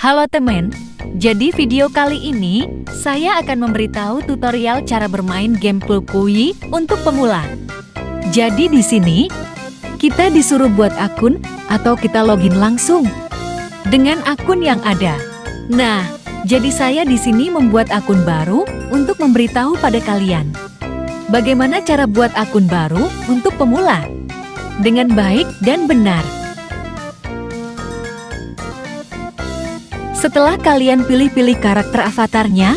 Halo teman, jadi video kali ini saya akan memberitahu tutorial cara bermain game Kui untuk pemula. Jadi di sini kita disuruh buat akun atau kita login langsung dengan akun yang ada. Nah, jadi saya di sini membuat akun baru untuk memberitahu pada kalian. Bagaimana cara buat akun baru untuk pemula? Dengan baik dan benar. Setelah kalian pilih-pilih karakter avatarnya,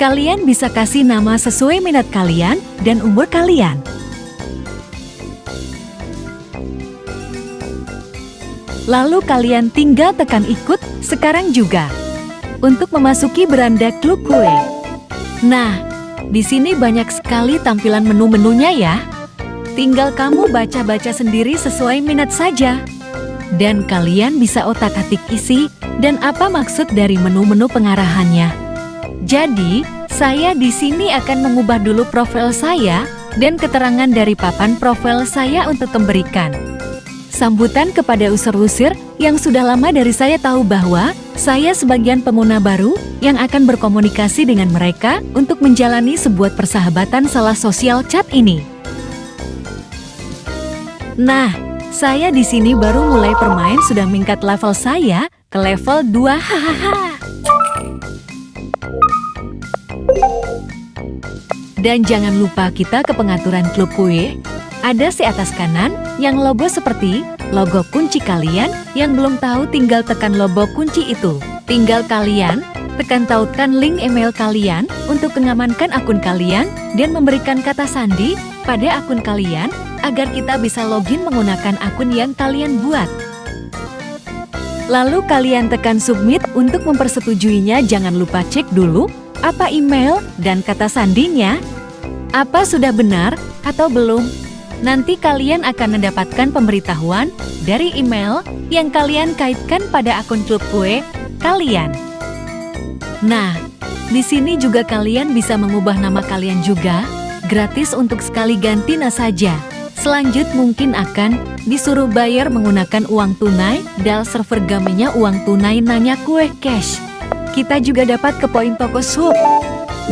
kalian bisa kasih nama sesuai minat kalian dan umur kalian. Lalu kalian tinggal tekan ikut sekarang juga untuk memasuki beranda klub kue. Nah, di sini banyak sekali tampilan menu-menunya ya. Tinggal kamu baca-baca sendiri sesuai minat saja. Dan kalian bisa otak-atik isi dan apa maksud dari menu-menu pengarahannya. Jadi, saya di sini akan mengubah dulu profil saya dan keterangan dari papan profil saya untuk memberikan. Sambutan kepada user-user yang sudah lama dari saya tahu bahwa saya sebagian pemuna baru yang akan berkomunikasi dengan mereka untuk menjalani sebuah persahabatan salah sosial chat ini. Nah, saya di sini baru mulai permain sudah meningkat level saya ke level 2 hahaha. Dan jangan lupa kita ke pengaturan klub kue. Ada di atas kanan yang logo seperti logo kunci kalian yang belum tahu tinggal tekan logo kunci itu. Tinggal kalian tekan tautkan link email kalian untuk mengamankan akun kalian dan memberikan kata sandi pada akun kalian agar kita bisa login menggunakan akun yang kalian buat. Lalu kalian tekan submit untuk mempersetujuinya jangan lupa cek dulu apa email dan kata sandinya. Apa sudah benar atau belum? Nanti kalian akan mendapatkan pemberitahuan dari email yang kalian kaitkan pada akun klub kue kalian. Nah, di sini juga kalian bisa mengubah nama kalian juga, gratis untuk sekali ganti nas saja. Selanjut mungkin akan disuruh bayar menggunakan uang tunai, dal server gamenya uang tunai nanya kue cash. Kita juga dapat ke poin toko sub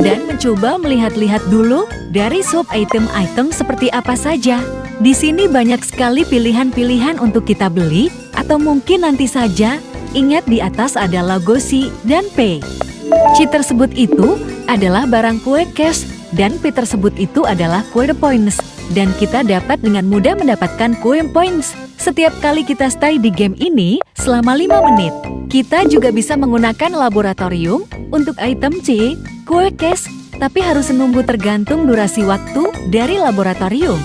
dan mencoba melihat-lihat dulu dari sub item-item seperti apa saja. Di sini banyak sekali pilihan-pilihan untuk kita beli atau mungkin nanti saja. Ingat di atas ada logo C dan P. C tersebut itu adalah barang kue cash dan P tersebut itu adalah kue points dan kita dapat dengan mudah mendapatkan coin points setiap kali kita stay di game ini selama 5 menit. Kita juga bisa menggunakan laboratorium untuk item C, kue cash, tapi harus menunggu tergantung durasi waktu dari laboratorium.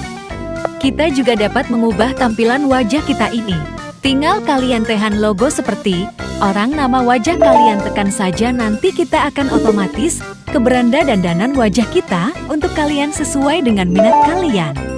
Kita juga dapat mengubah tampilan wajah kita ini. Tinggal kalian tehan logo seperti orang nama wajah kalian tekan saja nanti kita akan otomatis ke beranda dandanan wajah kita untuk kalian sesuai dengan minat kalian.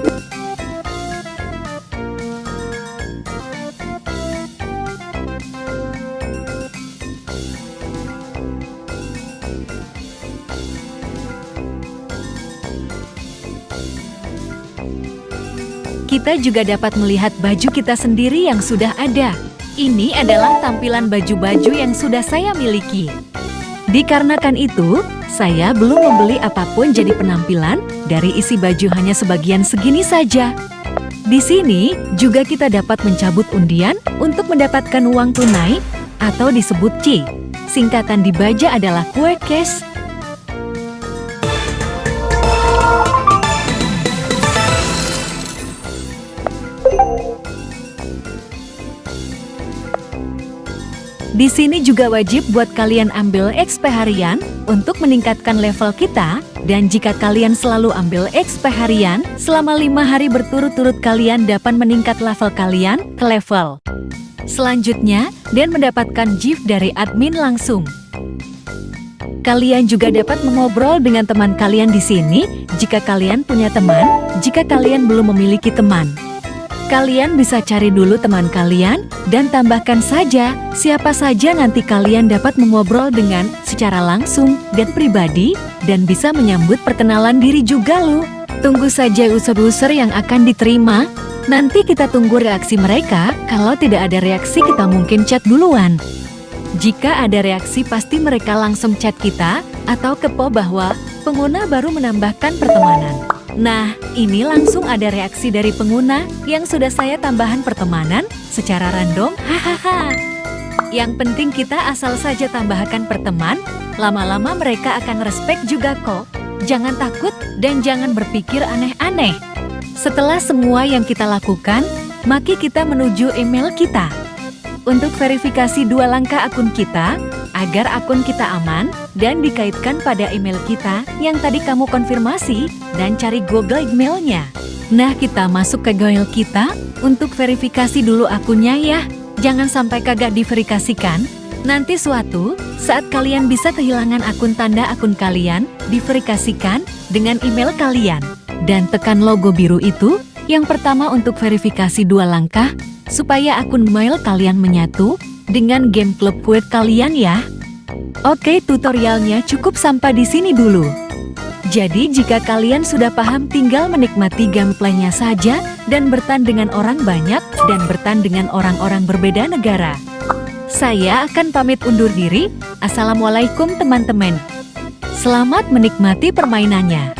Kita juga dapat melihat baju kita sendiri yang sudah ada. Ini adalah tampilan baju-baju yang sudah saya miliki. Dikarenakan itu, saya belum membeli apa pun jadi penampilan dari isi baju hanya sebagian segini saja. Di sini juga kita dapat mencabut undian untuk mendapatkan uang tunai atau disebut C. Singkatan di baja adalah kue cash Di sini juga wajib buat kalian ambil XP harian untuk meningkatkan level kita dan jika kalian selalu ambil XP harian, selama lima hari berturut-turut kalian dapat meningkat level kalian ke level. Selanjutnya, dan mendapatkan GIF dari admin langsung. Kalian juga dapat mengobrol dengan teman kalian di sini jika kalian punya teman, jika kalian belum memiliki teman. Kalian bisa cari dulu teman kalian dan tambahkan saja siapa saja nanti kalian dapat mengobrol dengan secara langsung dan pribadi dan bisa menyambut perkenalan diri juga loh. Tunggu saja user-user yang akan diterima. Nanti kita tunggu reaksi mereka, kalau tidak ada reaksi kita mungkin chat duluan. Jika ada reaksi pasti mereka langsung chat kita atau kepo bahwa pengguna baru menambahkan pertemanan. Nah, ini langsung ada reaksi dari pengguna yang sudah saya tambahan pertemanan secara random, hahaha. Yang penting kita asal saja tambahkan perteman, lama-lama mereka akan respect juga kok. Jangan takut dan jangan berpikir aneh-aneh. Setelah semua yang kita lakukan, maki kita menuju email kita. Untuk verifikasi dua langkah akun kita, agar akun kita aman dan dikaitkan pada email kita yang tadi kamu konfirmasi dan cari Google emailnya. Nah, kita masuk ke Gmail kita untuk verifikasi dulu akunnya ya. Jangan sampai kagak diverifikasikan. Nanti suatu saat kalian bisa kehilangan akun tanda akun kalian, diverifikasikan dengan email kalian. Dan tekan logo biru itu, yang pertama untuk verifikasi dua langkah, supaya akun mail kalian menyatu dengan game kuet kalian ya. Oke, tutorialnya cukup sampai di sini dulu. Jadi jika kalian sudah paham tinggal menikmati gameplaynya saja dan bertan dengan orang banyak dan bertan dengan orang-orang berbeda negara. Saya akan pamit undur diri. Assalamualaikum teman-teman. Selamat menikmati permainannya.